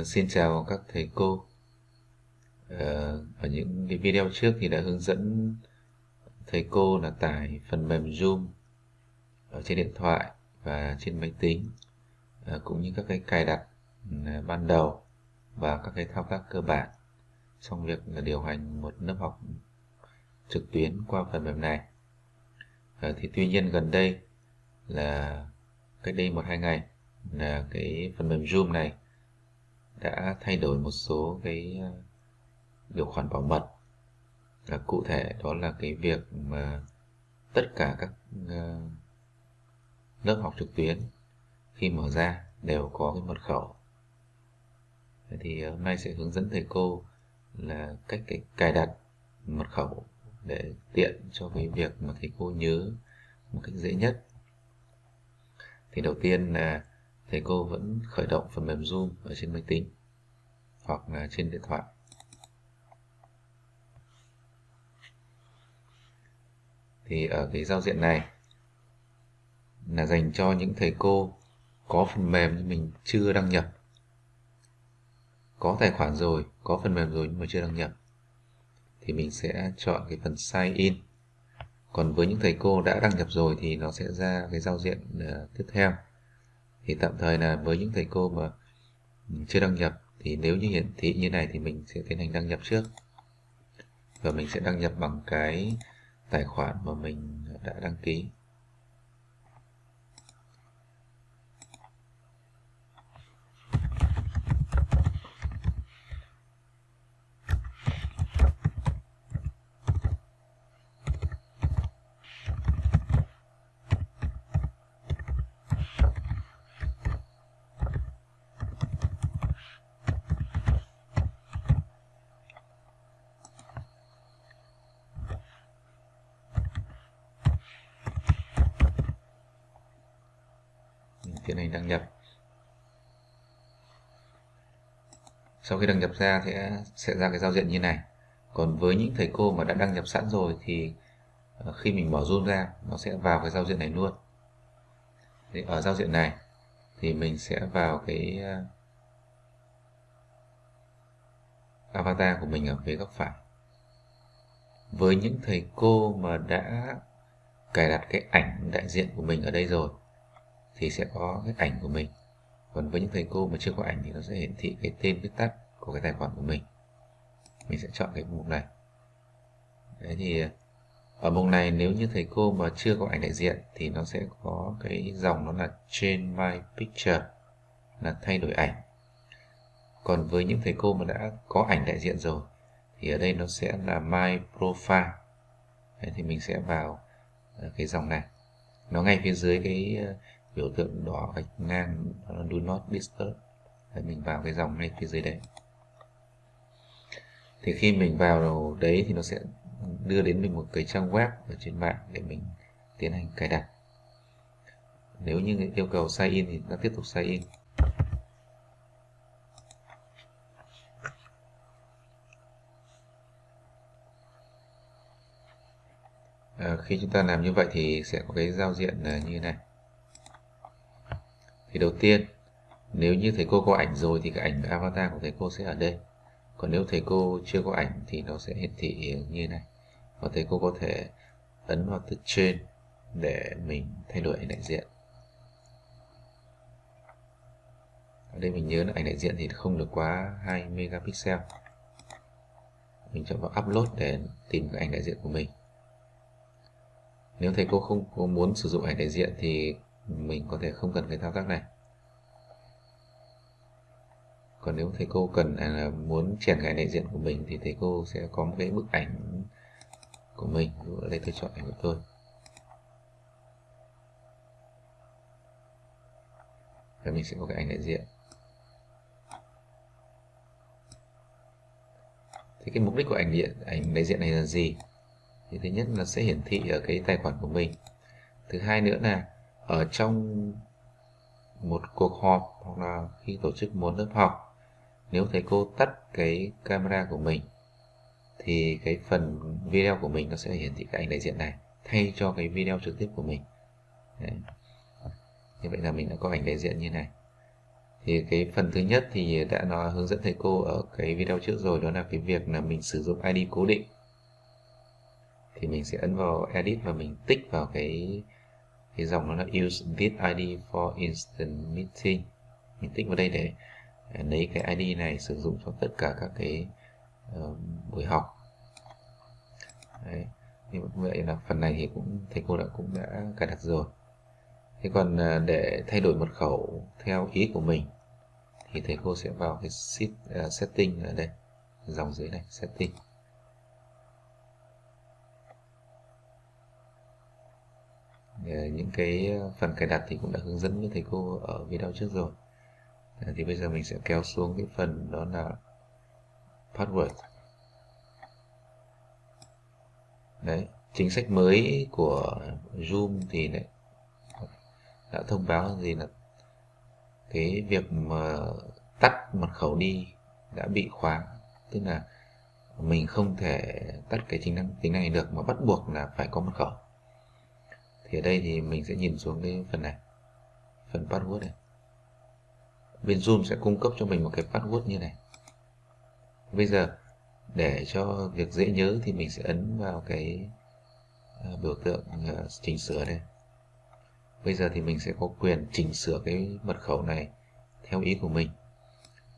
Uh, xin chào các thầy cô. Uh, Ở những cái video trước thì đã hướng dẫn thầy cô là tải phần mềm Zoom ở trên điện thoại và trên máy tính uh, cũng như các cái cài đặt uh, ban đầu và các cái thao tác cơ bản trong việc điều hành một lớp học trực tuyến qua phần mềm này. Uh, thì tuy nhiên gần đây là cách đây một hai ngày là cái phần mềm Zoom này đã thay đổi một số cái ờ, điều khoản bảo mật. Và cụ thể đó là cái việc mà tất cả các ờ, lớp học trực tuyến khi mở ra đều có cái mật khẩu. Thì hôm nay sẽ hướng dẫn thầy cô là cách cái cài đặt mật khẩu để tiện cho cái việc mà thầy cô nhớ một cách dễ nhất. Thì đầu tiên là thầy cô vẫn khởi động phần mềm Zoom ở trên máy tính hoặc là trên điện thoại. Thì ở cái giao diện này là dành cho những thầy cô có phần mềm nhưng mình chưa đăng nhập. Có tài khoản rồi, có phần mềm rồi nhưng mà chưa đăng nhập. Thì mình sẽ chọn cái phần sign in. Còn với những thầy cô đã đăng nhập rồi thì nó sẽ ra cái giao diện ờ, tiếp theo thì tạm thời là với những thầy cô mà ừ, chưa đăng nhập, thì nếu như hiển thị như này thì mình sẽ tiến hành đăng nhập trước. Và mình sẽ đăng nhập bằng cái tài khoản mà mình đã đăng ký tiến hành đăng nhập. Sau khi đăng nhập ra thì sẽ ra cái giao diện như này. Còn với những thầy cô mà đã đăng nhập sẵn rồi thì ờ, khi mình mở zoom ra, nó sẽ vào cái giao diện này luôn. Thì ở giao diện này thì mình sẽ vào cái ờ, avatar của mình ở phía góc phải. Với những thầy cô mà đã cài đặt cái ảnh đại diện của mình ở đây rồi thì sẽ có cái ảnh của mình. Còn với những thầy cô mà chưa có ảnh thì nó sẽ hiển thị cái tên viết tắt của cái tài khoản của mình. Mình sẽ chọn cái mục này. Đấy thì ở mục này nếu như thầy cô mà chưa có ảnh đại diện thì nó sẽ có cái dòng nó là change my picture là thay đổi ảnh. Còn với những thầy cô mà đã có ảnh đại diện rồi thì ở đây nó sẽ là my profile Đấy, thì mình sẽ vào ờ, cái dòng này. Nó ngay phía dưới cái biểu tượng đỏ gạch ngang do not disturb. Đấy, mình vào cái dòng ngay phía dưới đấy. Thì khi mình vào đấy thì nó sẽ đưa đến mình một cái trang web ở trên mạng để mình tiến hành cài đặt. Nếu như yêu cầu sign in thì nó tiếp tục sign in. À, khi chúng ta làm như vậy thì sẽ có cái giao diện à, như này thì đầu tiên, nếu như thầy cô có ảnh rồi thì cái ảnh avatar của thầy cô sẽ ở đây. Còn nếu thầy cô chưa có ảnh thì nó sẽ hiển thị như này. Và thầy cô có thể ấn vào từ trên để mình thay đổi ảnh đại diện. Ở đây mình nhớ là ảnh đại diện thì không được quá 2 megapixel. Mình chọn vào upload để tìm cái ảnh đại diện của mình. Nếu thầy cô không có muốn sử dụng ảnh đại diện thì mình có thể không cần cái thao tác này. Còn nếu thầy cô cần à, là muốn triển khai đại diện của mình thì thầy cô sẽ có một cái bức ảnh của mình. Ở đây tôi chọn ảnh của tôi. Và mình sẽ có cái ảnh đại diện. Thì cái mục đích của ảnh điện, ảnh đại diện này là gì? Thì thứ nhất là sẽ hiển thị ở cái tài khoản của mình. Thứ hai nữa là ở trong một cuộc họp hoặc là khi tổ chức một lớp học, nếu thầy cô tắt cái camera của mình, thì cái phần video của mình nó sẽ hiển thị cái ảnh đại diện này, thay cho cái video trực tiếp của mình. Đấy. như vậy là mình đã có ảnh đại diện như này. Thì cái phần thứ nhất thì đã nói hướng dẫn thầy cô ở cái video trước rồi, đó là cái việc là mình sử dụng ID cố định. Thì mình sẽ ấn vào edit và mình tích vào cái cái dòng nó là use this ID for instant meeting. Mình tích vào đây để à, lấy cái ID này sử dụng cho tất cả các cái uh, buổi học. Đấy. như vậy là phần này thì cũng thầy cô đã cũng đã cài đặt rồi. Thế còn uh, để thay đổi mật khẩu theo ý của mình thì thầy cô sẽ vào cái set, uh, à, setting ở đây dòng dưới này setting. Ờ, những cái ờ, phần cài đặt thì cũng đã hướng dẫn với thầy cô ở video trước rồi. Ờ, thì bây giờ mình sẽ kéo xuống cái phần đó là password. Đấy, chính sách mới của Zoom thì đấy, đã thông báo gì là cái việc mà tắt mật khẩu đi đã bị khóa. Tức là mình không thể tắt cái tính năng, tính này được mà bắt buộc là phải có mật khẩu thì ở đây thì mình sẽ nhìn xuống cái phần này phần password này. Bên Zoom sẽ cung cấp cho mình một cái password như này. Bây giờ để cho việc dễ nhớ thì mình sẽ ấn vào cái à, biểu tượng à, chỉnh sửa đây. Bây giờ thì mình sẽ có quyền chỉnh sửa cái mật khẩu này theo ý của mình.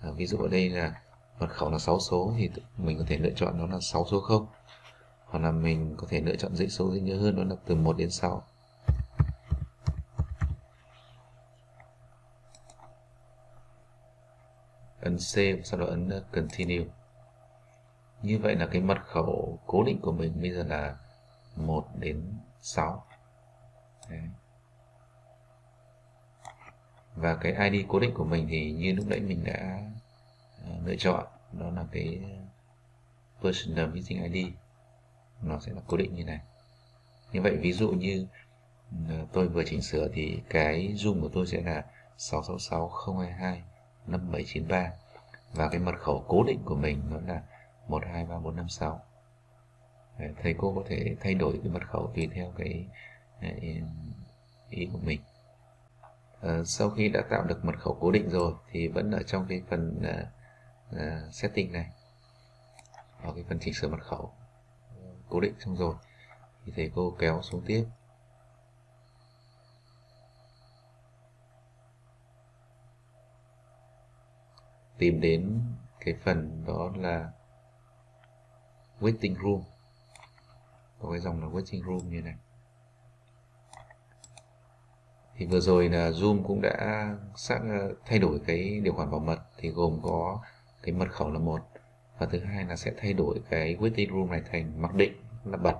À, ví dụ ở đây là mật khẩu là 6 số thì mình có thể lựa chọn nó là 6 số 0 hoặc là mình có thể lựa chọn dãy số dễ nhớ hơn đó là từ 1 đến 6 ấn C và sau đó ấn uh, continue. Như vậy là cái mật khẩu cố định của mình bây giờ là 1 đến 6 Đấy. và cái ID cố định của mình thì như lúc nãy mình đã uh, lựa chọn, đó là cái uh, personal meeting ID nó sẽ là cố định như này. Như vậy ví dụ như ờ, tôi vừa chỉnh sửa thì cái zoom của tôi sẽ là 666 022 5793 và cái mật khẩu cố định của mình nó là 123456 Đấy, thầy cô có thể thay đổi cái mật khẩu tùy theo cái ờ, ý của mình. À, sau khi đã tạo được mật khẩu cố định rồi thì vẫn ở trong cái phần uh, uh, setting này ở cái phần chỉnh sửa mật khẩu cố định xong rồi. Thì thầy cô kéo xuống tiếp. Tìm đến cái phần đó là waiting room. Có cái dòng là waiting room như này. Thì vừa rồi là Zoom cũng đã xác ờ, thay đổi cái điều khoản bảo mật. Thì gồm có cái mật khẩu là một và thứ hai là sẽ thay đổi cái waiting room này thành mặc định là bật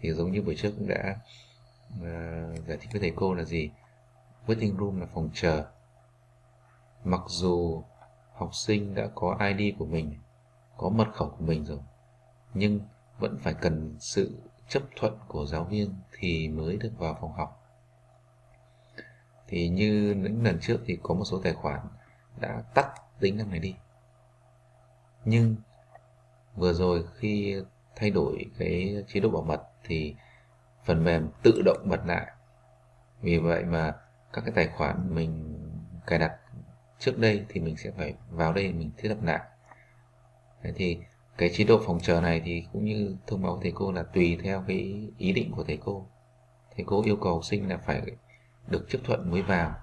thì giống như buổi trước cũng đã uh, giải thích với thầy cô là gì waiting room là phòng chờ mặc dù học sinh đã có ID của mình, có mật khẩu của mình rồi, nhưng vẫn phải cần sự chấp thuận của giáo viên thì mới được vào phòng học. Thì như những lần trước thì có một số tài khoản đã tắt tính năng này đi. Nhưng vừa rồi khi thay đổi cái chế độ bảo mật thì phần mềm tự động bật lại. Vì vậy mà các cái tài khoản mình cài đặt trước đây thì mình sẽ phải vào đây mình thiết lập lại. Thế thì cái chế độ phòng chờ này thì cũng như thông báo thầy cô là tùy theo cái ý định của thầy cô. Thầy cô yêu cầu học sinh là phải được chấp thuận mới vào,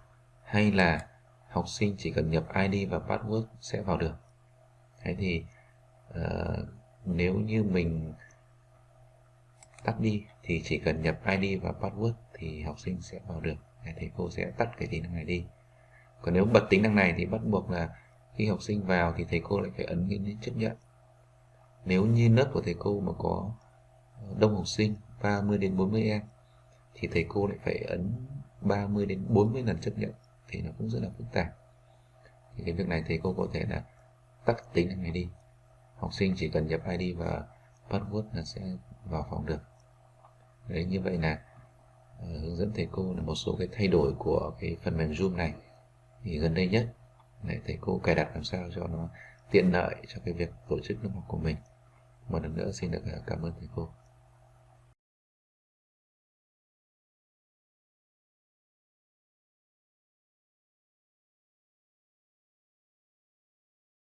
hay là học sinh chỉ cần nhập ID và password sẽ vào được thế thì uh, nếu như mình tắt đi thì chỉ cần nhập ID và password thì học sinh sẽ vào được. Thầy cô sẽ tắt cái tính năng này đi. Còn nếu bật tính năng này thì bắt buộc là khi học sinh vào thì thầy cô lại phải ấn cái chấp nhận. Nếu như lớp của thầy cô mà có ờ, đông học sinh 30 đến 40 em thì thầy cô lại phải ấn 30 đến 40 lần chấp nhận thì nó cũng rất là phức tạp. Thì cái việc này thầy cô có thể là tắt tính năng này đi. Học sinh chỉ cần nhập ID và password là sẽ vào phòng được. Đấy như vậy là uh, hướng dẫn thầy cô là một số cái thay đổi của cái phần mềm Zoom này. Thì gần đây nhất để thầy cô cài đặt làm sao cho nó tiện lợi cho cái việc tổ chức lớp học của mình. Một lần nữa xin được ờ, cảm ơn thầy cô.